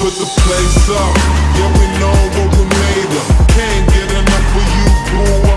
put the place up. Yeah, we know what we made of. Can't get enough of you, boo.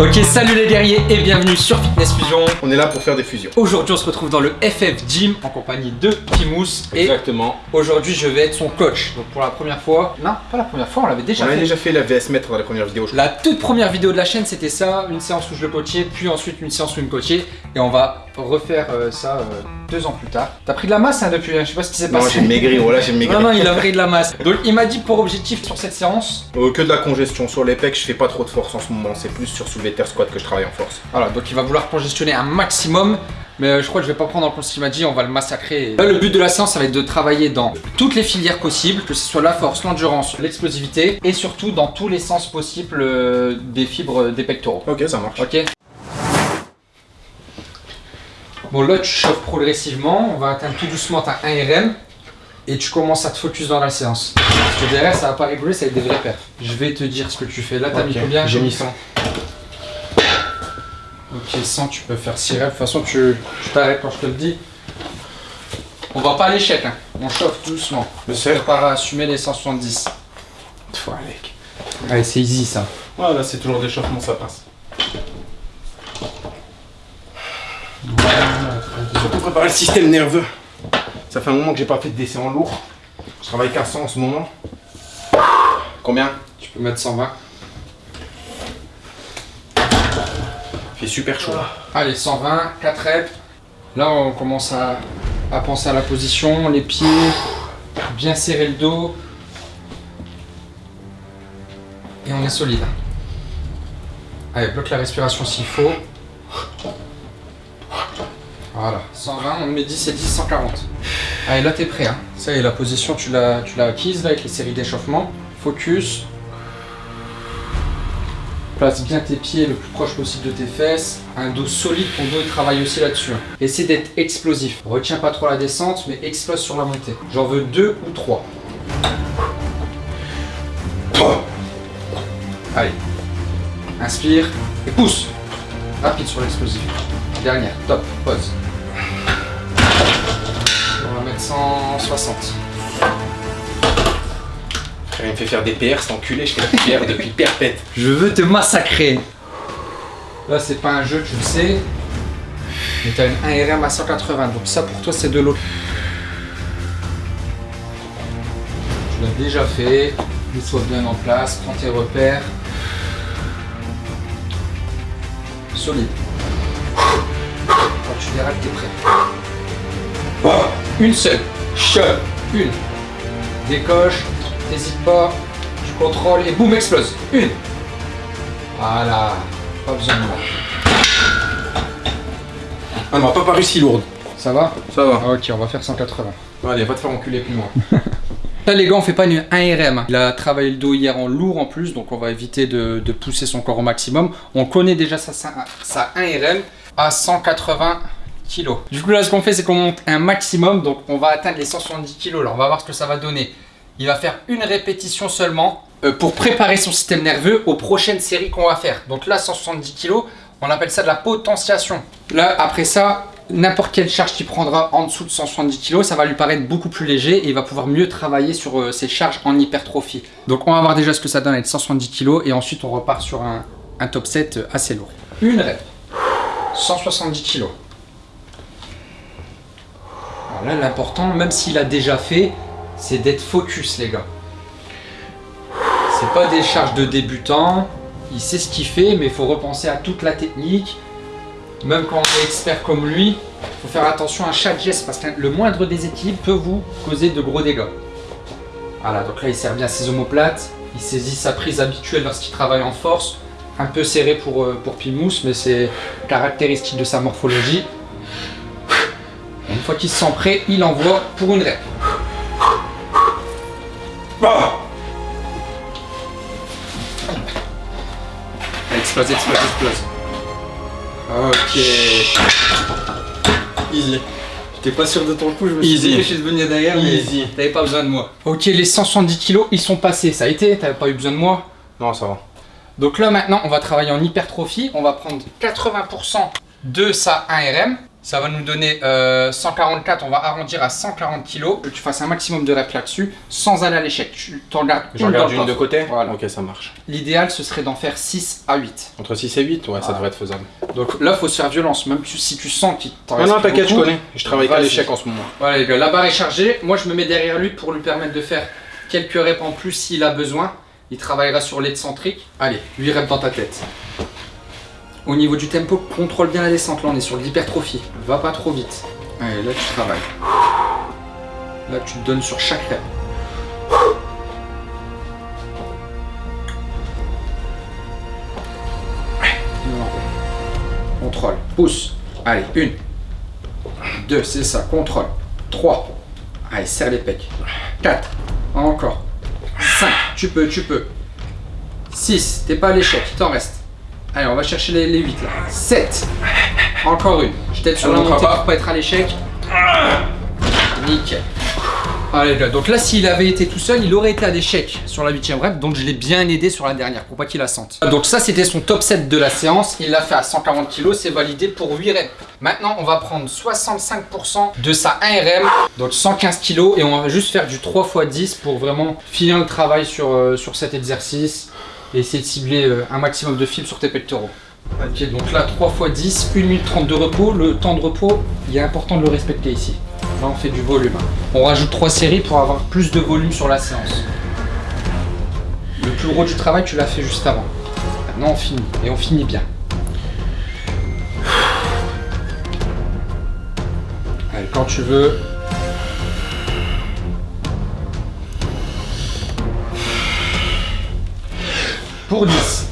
Ok, salut les guerriers et bienvenue sur Fitness Fusion. On est là pour faire des fusions. Aujourd'hui, on se retrouve dans le FF Gym en compagnie de Pimous. Et Exactement. aujourd'hui, je vais être son coach. Donc, pour la première fois, non, pas la première fois, on l'avait déjà On a fait. déjà fait la VS Maître dans la première vidéo, je crois. La toute première vidéo de la chaîne, c'était ça, une séance où je le coachais, puis ensuite une séance où il me coachait. Et on va refaire euh, ça euh, deux ans plus tard. T'as pris de la masse hein, depuis, hein, je sais pas ce qui s'est Non, passé. j'ai maigri, voilà, j'ai maigri. Non, non, il a pris de la masse. Donc, il m'a dit pour objectif sur cette séance. Euh, que de la congestion sur les pecs, je fais pas trop de force en ce moment. C'est plus sur soulevé terre squat que je travaille en force. Voilà, donc il va vouloir congestionner un maximum. Mais euh, je crois que je vais pas prendre en compte ce qu'il m'a dit, on va le massacrer. Là, le but de la séance, ça va être de travailler dans toutes les filières possibles, que ce soit la force, l'endurance, l'explosivité, et surtout dans tous les sens possibles euh, des fibres des pectoraux. Ok, ça marche. Ok? Bon, là, tu chauffes progressivement, on va atteindre tout doucement ta 1 RM, et tu commences à te focus dans la séance. Parce que derrière, ça va pas rigoler, ça va être des vrais perfs. Je vais te dire ce que tu fais. Là, t'as mis combien j'ai mis 100. Ok, 100, tu peux faire 6 reps. De toute façon, tu tu t'arrêtes quand je te le dis. On va pas à l'échec, hein. on chauffe doucement. Je sais. Prépare à assumer les 170. Faut avec. Allez, c'est easy ça. Voilà, c'est toujours d'échauffement, ça passe. Surtout préparer le système nerveux. Ça fait un moment que j'ai pas fait de décès en lourd. Je travaille qu'à 100 en ce moment. Combien? Tu peux mettre 120. Il fait super chaud. Allez, 120, 4 reps. Là, on commence à, à penser à la position, les pieds, bien serrer le dos. Et on est solide. Allez, bloque la respiration s'il faut. Voilà, 120, on met 10 et 10, 140. Allez, là, t'es prêt. Hein. Ça y est, la position, tu l'as tu l'as acquise là, avec les séries d'échauffement. Focus. Place bien tes pieds le plus proche possible de tes fesses. Un dos solide, ton dos il travaille aussi là-dessus. hein. Essaie d'être explosif. Retiens pas trop la descente, mais explose sur la montée. J'en veux deux ou trois. Allez. Inspire et pousse. Rapide sur l'explosif. Dernière, top, pause. On va mettre 160. Frère, il me fait faire des PR, cet enculé, je fais des PR depuis perpète. Je veux te massacrer. Là, c'est pas un jeu, tu le sais. Mais t'as une 1 RM à 180, donc ça pour toi, c'est de l'eau. Tu l'as déjà fait. Mets-toi bien en place, prends tes repères. Solide. Quand tu verras que t'es prêt. Une seule. Shove. Une. Décoche. T'hésites pas. Tu contrôles et boum, explose. Une. Voilà. Pas besoin de moi. Ah, m'a pas paru si lourde. Ça va? Ça va. Ah, Ok, on va faire 180. Allez, va te faire enculer plus loin. Là les gars, on fait pas une 1 RM. Il a travaillé le dos hier en lourd en plus, donc on va éviter de, de pousser son corps au maximum. On connaît déjà sa, sa, sa 1 RM à 180 Du coup là, ce qu'on fait, c'est qu'on monte un maximum, donc on va atteindre les 170 kg. Là, on va voir ce que ça va donner. Il va faire une répétition seulement euh, pour préparer son système nerveux aux prochaines séries qu'on va faire. Donc là, 170 kg, on appelle ça de la potentiation. Là, après ça, n'importe quelle charge qu'il prendra en dessous de 170 kg, ça va lui paraître beaucoup plus léger et il va pouvoir mieux travailler sur euh, ses charges en hypertrophie. Donc on va voir déjà ce que ça donne avec 170 kg et ensuite on repart sur un, top 7 assez lourd. Une rep, 170 kg. Alors là, l'important, même s'il a déjà fait, c'est d'être focus, les gars. C'est pas des charges de débutant. Il sait ce qu'il fait, mais il faut repenser à toute la technique. Même quand on est expert comme lui, il faut faire attention à chaque geste parce que le moindre déséquilibre peut vous causer de gros dégâts. Voilà, donc là il sert bien ses omoplates. Il saisit sa prise habituelle lorsqu'il travaille en force. Un peu serré pour, euh, pour Pimous, mais c'est caractéristique de sa morphologie. Fois qu'il se sent prêt, il envoie pour une rep. Explose, explose, explose. Ok. Easy. J'étais pas sûr de ton coup, je me Easy. suis dépêché de venir derrière, mais Easy. t'avais pas besoin de moi. Ok, les 170 kilos, ils sont passés, ça a été, t'avais pas eu besoin de moi. Non, ça va. Donc là maintenant, on va travailler en hypertrophie, on va prendre 80% de sa 1RM. Ça va nous donner euh, 144, on va arrondir à 140 kilos. Que tu fasses un maximum de reps là-dessus, sans aller à l'échec. Tu t'en gardes une le une de côté Voilà. Ok, ça marche. L'idéal, ce serait d'en faire 6 à 8. Entre 6 et 8, ouais, ça Ah. devrait être faisable. Donc là, faut se faire violence, même si tu sens qu'il t'en Non, reste non, plus t'inquiète, je connais. Je travaille qu'à Vas-y. l'échec en ce moment. Voilà les gars, la barre est chargée. Moi je me mets derrière lui pour lui permettre de faire quelques reps en plus s'il a besoin. Il travaillera sur l'excentrique. Allez, 8 reps dans ta tête. Au niveau du tempo, contrôle bien la descente. Là on est sur l'hypertrophie. Va pas trop vite. Allez, là tu travailles. Là tu te donnes sur chaque rep. Contrôle. Pousse. Allez, une. 2, c'est ça, contrôle. 3. Allez, serre les pecs. 4. Encore. 5. Tu peux, tu peux. 6. T'es pas à l'échec, t'en reste. Allez, on va chercher les, les 8 là. 7. Encore une. Je t'aide sur Ça la montée pas. pour pas être à l'échec. Nickel. Allez là, donc là s'il avait été tout seul, il aurait été à l'échec sur la 8ème rep, donc je l'ai bien aidé sur la dernière pour pas qu'il la sente. Donc ça c'était son top 7 de la séance, il l'a fait à 140 kg, c'est validé pour 8 reps. Maintenant on va prendre 65% de sa 1RM, donc 115 kg, et on va juste faire du 3 x 10 pour vraiment finir le travail sur, euh, sur cet exercice et essayer de cibler euh, un maximum de fibres sur tes pectoraux. Ok, donc là 3 x 10, 1 minute 30 de repos. Le temps de repos, il est important de le respecter ici. Là, on fait du volume. On rajoute 3 séries pour avoir plus de volume sur la séance. Le plus gros du travail, tu l'as fait juste avant. Maintenant, on finit. Et on finit bien. Allez, quand tu veux. Pour 10.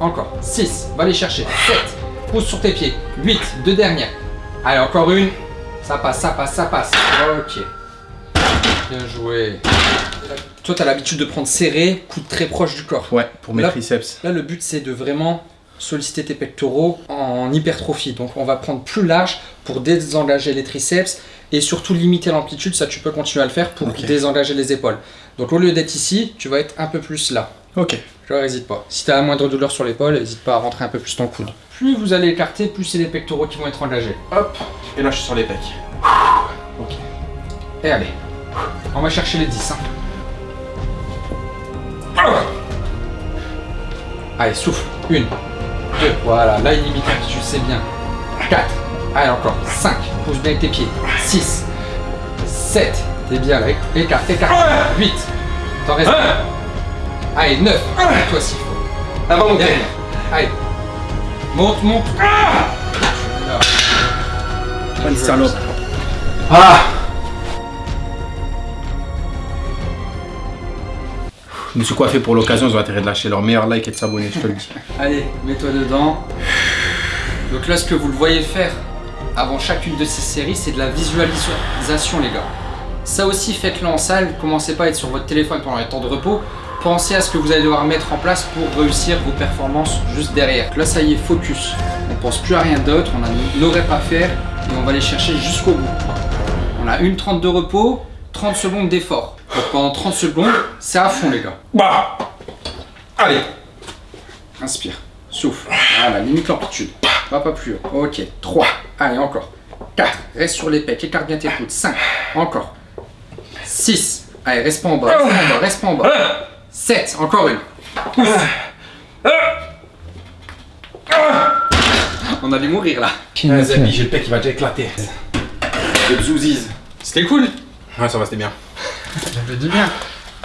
Encore. 6. Va les chercher. 7. Pousse sur tes pieds. 8. Deux dernières. Allez, encore une. Ça passe, ça passe, ça passe. Ok. Bien joué. Toi, tu as l'habitude de prendre serré, coude très proche du corps. Ouais, pour mes Là- triceps. Là, le but, c'est de vraiment solliciter tes pectoraux en hypertrophie. Donc, on va prendre plus large pour désengager les triceps et surtout limiter l'amplitude. Ça, tu peux continuer à le faire pour Ok. désengager les épaules. Donc, au lieu d'être ici, tu vas être un peu plus là. Ok. Vois, n'hésite pas. Si tu as la moindre douleur sur l'épaule, n'hésite pas à rentrer un peu plus ton coude. Plus vous allez écarter, plus c'est les pectoraux qui vont être engagés. Hop. Et là, je suis sur les pecs. Et allez, on va chercher les 10. hein. Allez, souffle. Une, voilà, là il limite l'amplitude, c'est bien. 4, allez encore. 5, pousse bien avec tes pieds. 6, 7, t'es bien là, écarte, écarte. 8, t'en restes. Allez, 9, toi s'il faut. Ah, va monter. Allez, monte, monte. Bonne salope. Ah Je me suis coiffé pour l'occasion, ils ont intérêt de lâcher leur meilleur like et de s'abonner, je te le dis. Allez, mets-toi dedans. Donc là, ce que vous le voyez faire avant chacune de ces séries, c'est de la visualisation, les gars. Ça aussi, faites-le en salle. Commencez pas à être sur votre téléphone pendant les temps de repos. Pensez à ce que vous allez devoir mettre en place pour réussir vos performances juste derrière. Là, ça y est, focus. On pense plus à rien d'autre. On nos reps à faire et on va les chercher jusqu'au bout. On a une 30 de repos, 30 secondes d'effort. Pendant 30 secondes, c'est à fond, les gars. Bah Allez Inspire. Souffle. Voilà, limite l'amplitude. Va pas plus haut. Ok. 3. Allez, encore. 4. Reste sur les pecs. Écarte bien tes coudes. 5. Encore. 6. Allez, reste pas en bas. Reste pas en bas. Reste pas en bas. 7. Encore une. Pousse. On allait mourir là. J'ai le pec qui va déjà éclater. Le zouziz. C'était cool. Ouais, ça va, c'était bien. Fait du bien.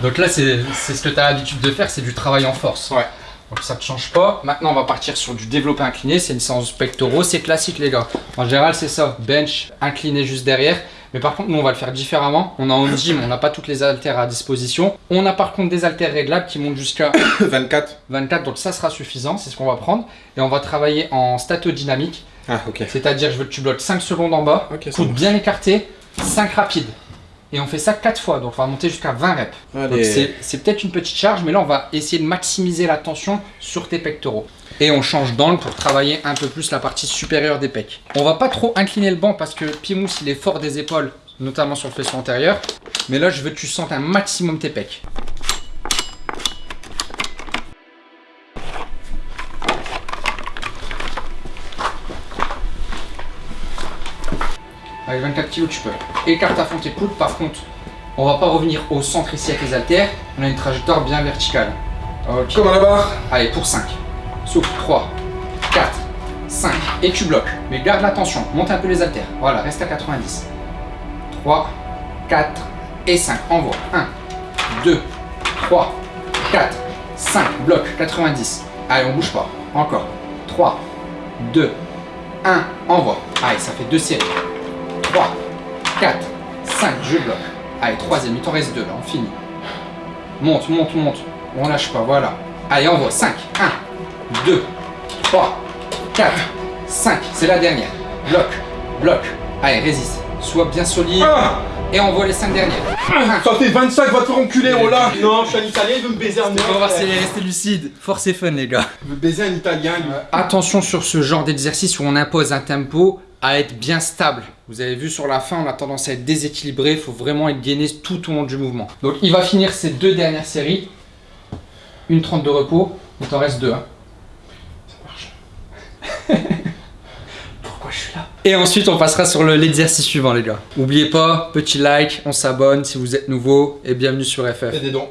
Donc là, c'est ce que tu as l'habitude de faire, c'est du travail en force. Ouais. Donc ça ne change pas. Maintenant, on va partir sur du développé incliné. C'est une séance pectoraux. C'est classique, les gars. En général, c'est ça. Bench, incliné juste derrière. Mais par contre, nous, on va le faire différemment. On a en gym, on n'a pas toutes les haltères à disposition. On a par contre des haltères réglables qui montent jusqu'à 24. 24. Donc ça sera suffisant. C'est ce qu'on va prendre. Et on va travailler en statodynamique. Ah, ok. C'est-à-dire, je veux que tu bloques 5 secondes en bas. Ok, ça coude bien écarté. 5 rapides. Et on fait ça 4 fois, donc on va monter jusqu'à 20 reps. C'est peut-être une petite charge, mais là on va essayer de maximiser la tension sur tes pectoraux. Et on change d'angle pour travailler un peu plus la partie supérieure des pecs. On va pas trop incliner le banc parce que Pimous il est fort des épaules, notamment sur le faisceau antérieur. Mais là je veux que tu sentes un maximum tes pecs. Avec 24 kg, tu peux. Écarte à fond tes coudes. Par contre, on va pas revenir au centre ici avec les haltères. On a une trajectoire bien verticale. Ok. Comme à la barre. Allez, pour 5. Souffle. 3, 4, 5. Et tu bloques. Mais garde la tension. Monte un peu les haltères. Voilà, reste à 90. 3, 4 et 5. Envoie. 1, 2, 3, 4, 5. Bloc. 90. Allez, on bouge pas. Encore. 3, 2, 1. Envoie. Allez, ça fait deux séries. 3, 4, 5. Je bloque. Allez, troisième. Il t'en reste deux là. On finit. Monte, monte, monte. On lâche pas, voilà. Allez, envoie. 5. 1, 2, 3, 4, 5. C'est la dernière. Bloc, bloc. Allez, résiste. Sois bien solide. Ah Et envoie les 5 dernières. Ça fait 25, va te faire enculer, oh là Non, je suis un italien, il veut me baiser un On va voir si elle est restée lucide. Force et fun, les gars. Il veut baiser un italien, lui. Attention sur ce genre d'exercice où on impose un tempo à être bien stable. Vous avez vu sur la fin, on a tendance à être déséquilibré. Il faut vraiment être gainé tout au long du mouvement. Donc, il va finir ces deux dernières séries. Une 30 de repos. Il t'en reste deux. hein. Pourquoi je suis là? Et ensuite, on passera sur le- l'exercice suivant, les gars. N'oubliez pas, petit like, on s'abonne si vous êtes nouveau et bienvenue sur FF. Des dons.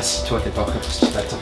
Assis-toi, t'es pas prêt pour ce qui t'attend.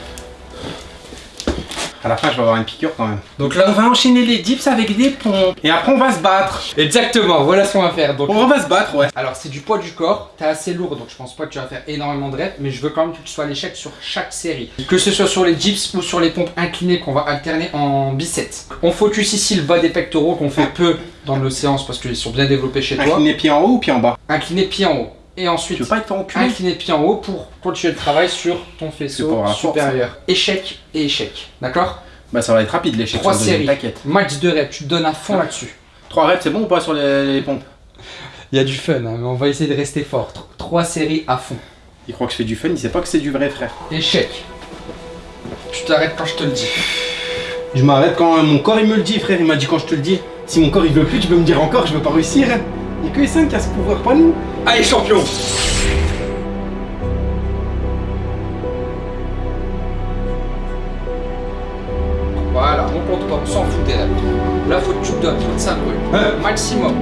À la fin, je vais avoir une piqûre quand même. Donc là, On va enchaîner les dips avec des pompes. Et après, on va se battre. Exactement, voilà ce qu'on va faire. Donc, On va se battre, ouais. alors c'est du poids du corps, t'es assez lourd donc je pense pas que tu vas faire énormément de reps, mais je veux quand même que tu sois à l'échec sur chaque série. Que ce soit sur les dips ou sur les pompes inclinées qu'on va alterner en biceps. On focus ici le bas des pectoraux qu'on fait peu dans nos séances parce qu'ils sont bien développés chez toi. Incliner pied en haut ou pied en bas? Incliné pied en haut. Et Tu ensuite, veux pas être incliné pied en haut pour continuer le travail sur ton faisceau force, supérieur. Échec et échec. D'accord? Bah, ça va être rapide l'échec. Trois séries. T'inquiète. Max de reps, tu te donnes à fond là-dessus. 3 reps, c'est bon ou pas sur les, les pompes? Il y a du fun, hein, mais on va essayer de rester fort. Tr- Trois séries à fond. Il croit que je fais du fun, il sait pas que c'est du vrai, frère. Échec. Tu t'arrêtes quand je te le dis. Je m'arrête quand mon corps il me le dit, frère. Il m'a dit quand je te le dis. Si mon corps il veut plus, tu peux me dire encore, je veux pas réussir. Il y a que les 5 qui a ce pouvoir, pas nous. Allez, champion Voilà, on compte pas, on s'en fout des. Là, faut que tu te donnes, faut que ça brûle. Maximum.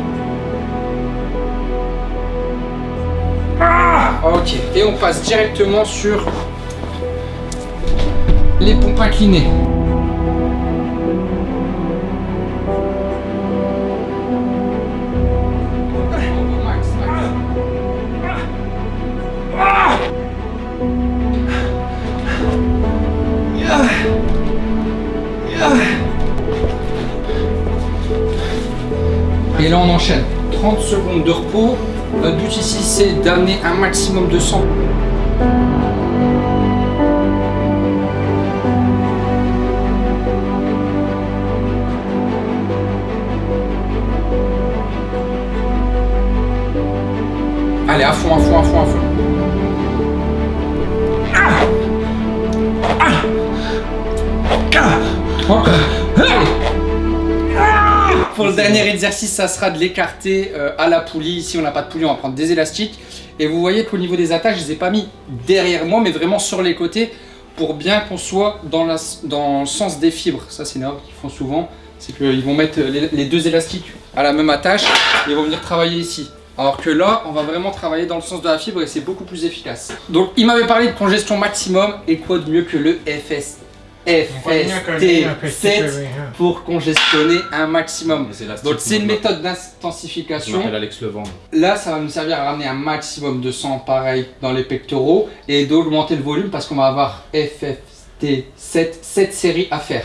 Ah ok, et on passe directement sur les pompes inclinées. Et là on enchaîne. 30 secondes de repos. Notre but ici c'est d'amener un maximum de sang. Allez, à fond, à fond, à fond, à fond. Encore. Allez. Pour le dernier exercice, ça sera de l'écarter euh, à la poulie. Ici, on n'a pas de poulie, on va prendre des élastiques. Et vous voyez qu'au niveau des attaches, je les ai pas mis derrière moi, mais vraiment sur les côtés pour bien qu'on soit dans, le sens des fibres. Ça, c'est une erreur qu'ils font souvent. C'est qu'ils vont mettre les, deux élastiques à la même attache et vont venir travailler ici. Alors que là, on va vraiment travailler dans le sens de la fibre et c'est beaucoup plus efficace. Donc, il m'avait parlé de congestion maximum et quoi de mieux que le FS FST7 pour congestionner un maximum. Donc c'est une méthode d'intensification. Là, ça va nous servir à ramener un maximum de sang pareil dans les pectoraux et d'augmenter le volume parce qu'on va avoir FFT7, 7 séries à faire.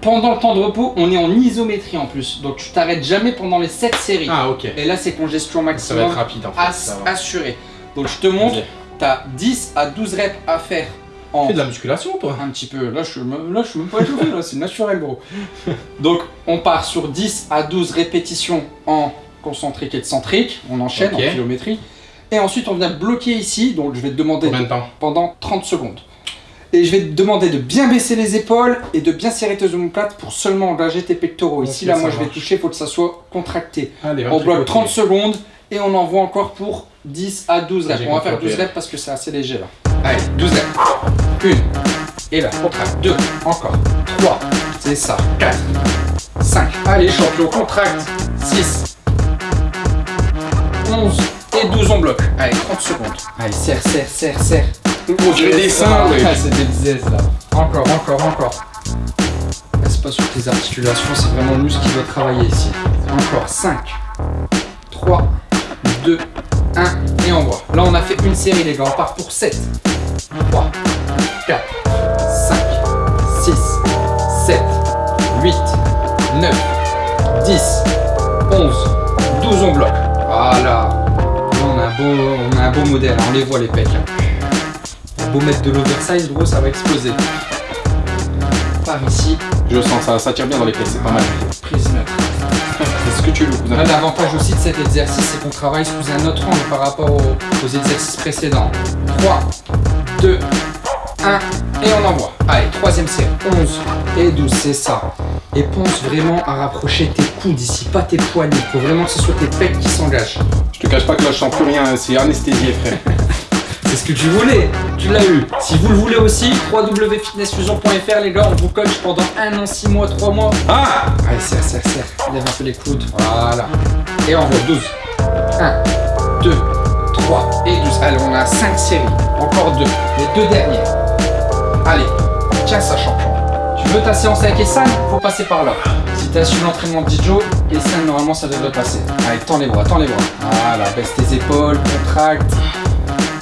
pendant le temps de repos, on est en isométrie en plus. Donc tu t'arrêtes jamais pendant les 7 séries. Ah, ok. Et là, c'est congestion Ça va maximum être rapide en fait. ass- ça va. assurée. Donc je te montre, tu as 10 à 12 reps à faire en Tu fais de la musculation, toi un petit peu. Là, je suis, me- là, je suis même pas échauffé, là, c'est naturel, gros. Donc, on part sur 10 à 12 répétitions en concentrique et excentrique. On enchaîne en kilométrie. Et ensuite, on vient bloquer ici. Donc, je vais te demander de temps pendant 30 secondes. Et je vais te demander de bien baisser les épaules et de bien serrer tes omoplates pour seulement engager tes pectoraux. Ici, là, moi, je vais marche. toucher, il faut que ça soit contracté. Allez, On bloque tricoter. 30 secondes et on envoie encore pour 10 à 12 reps. On va faire compris. 12 reps parce que c'est assez léger là. Allez, 12 reps. Une. Et là, contracte. Deux. Encore. Trois. C'est ça. 4. 5. Allez, champion, contracte. 6. 11. Et 12, on bloque. Allez, 30 secondes. Allez, serre, serre, serre, serre. On dirait des seins, Ah. C'est des zèzes là. Encore, encore, encore. Reste pas sur tes articulations, c'est vraiment le muscle qui doit travailler ici. Encore 5, 3, 2, 1 et on voit. Là on a fait une série les gars, on part pour 7, 3, 4, 5, 6, 7, 8, 9, 10, 11, 12 on bloque. Voilà. Là, on a un beau, on a un beau modèle, on les voit les pecs. hein. Beau mettre de l'oversize, gros, ça va exploser. Par ici, Je sens ça, ça tire bien dans les pièces, c'est pas mal. prise neutre. C'est ce que tu veux, l'avantage aussi de cet exercice, c'est qu'on travaille sous un autre angle par rapport aux, aux exercices précédents. 3, 2, 1, et on envoie. Allez, troisième série. 11 et 12, c'est ça. Et pense vraiment à rapprocher tes coudes ici, pas tes poignets. Faut vraiment que ce soit tes pecs qui s'engagent. Je te cache pas que là, je sens plus rien, c'est anesthésié, frère. C'est ce que tu voulais, tu l'as eu. Si vous le voulez aussi, www.fitnessfusion.fr les gars, on vous coach pendant un an, 6 mois, 3 mois. Ah Allez, serre, serre, serre. Lève un peu les coudes. Voilà. Et on voit 12. 1, 2, 3 et 12. Allez, on a 5 séries. Encore 2. Les deux derniers. Allez, tiens ça, champion. Tu veux ta séance avec Essan? Faut passer par là. Si t'as suivi l'entraînement de Dijo, Essan, normalement, ça devrait passer. Allez, tends les bras, tends les bras. Voilà, baisse tes épaules, contracte.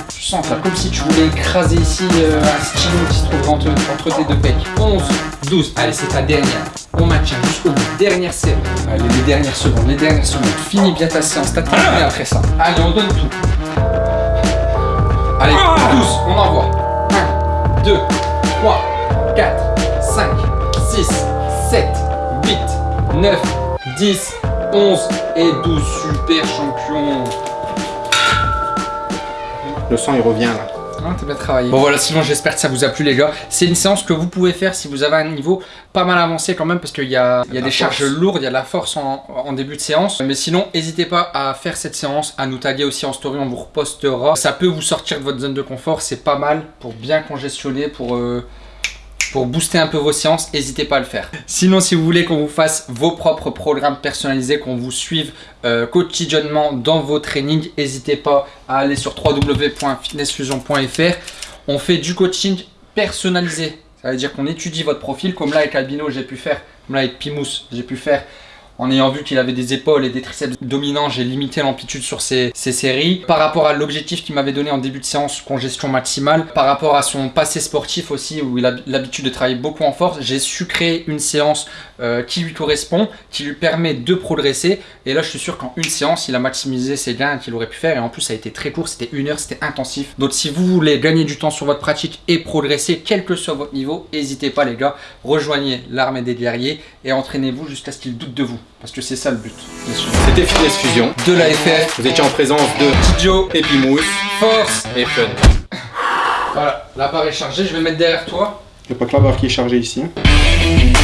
Tu sens là, comme si tu voulais écraser ici euh, un stylo qui se trouve entre, entre tes deux pecs. 11, 12. Allez, c'est ta dernière. On maintient jusqu'au bout. Dernière série. Allez, les dernières secondes, les dernières secondes. Finis bien ta séance. T'as terminé après ça. Allez, on donne tout. Allez, 12. On envoie. 1, 2, 3, 4, 5, 6, 7, 8, 9, 10, 11 et 12. Super champion. Le sang, il revient là. T'as bien travaillé. Bon voilà, sinon j'espère que ça vous a plu les gars. C'est une séance que vous pouvez faire si vous avez un niveau pas mal avancé quand même parce qu'il y a, y des charges lourdes, il y a de la force en, en début de séance. Mais sinon, n'hésitez pas à faire cette séance, à nous taguer aussi en story, on vous repostera. Ça peut vous sortir de votre zone de confort, c'est pas mal pour bien congestionner, pour... euh, pour booster un peu vos séances, n'hésitez pas à le faire. Sinon, si vous voulez qu'on vous fasse vos propres programmes personnalisés, qu'on vous suive euh, quotidiennement dans vos trainings, n'hésitez pas à aller sur www.fitnessfusion.fr. On fait du coaching personnalisé. Ça veut dire qu'on étudie votre profil, comme là avec Albino, j'ai pu faire, comme là avec Pimous, j'ai pu faire. En ayant vu qu'il avait des épaules et des triceps dominants, j'ai limité l'amplitude sur ces séries. Par rapport à l'objectif qu'il m'avait donné en début de séance, congestion maximale, par rapport à son passé sportif aussi, où il a l'habitude de travailler beaucoup en force, j'ai su créer une séance euh, qui lui correspond, qui lui permet de progresser. Et là, je suis sûr qu'en une séance, il a maximisé ses gains qu'il aurait pu faire. Et en plus, ça a été très court, c'était une heure, c'était intensif. Donc, si vous voulez gagner du temps sur votre pratique et progresser, quel que soit votre niveau, n'hésitez pas, les gars, rejoignez l'armée des guerriers et entraînez-vous jusqu'à ce qu'ils doutent de vous. Parce que c'est ça le but. bien sûr. C'était Fitness Fusion. De la FF, Vous étiez en présence de Joe, Epimousse force. et Fun. Voilà, l'appareil chargé, je vais mettre derrière toi. Il n'y a pas que la barre qui est chargée ici. hein.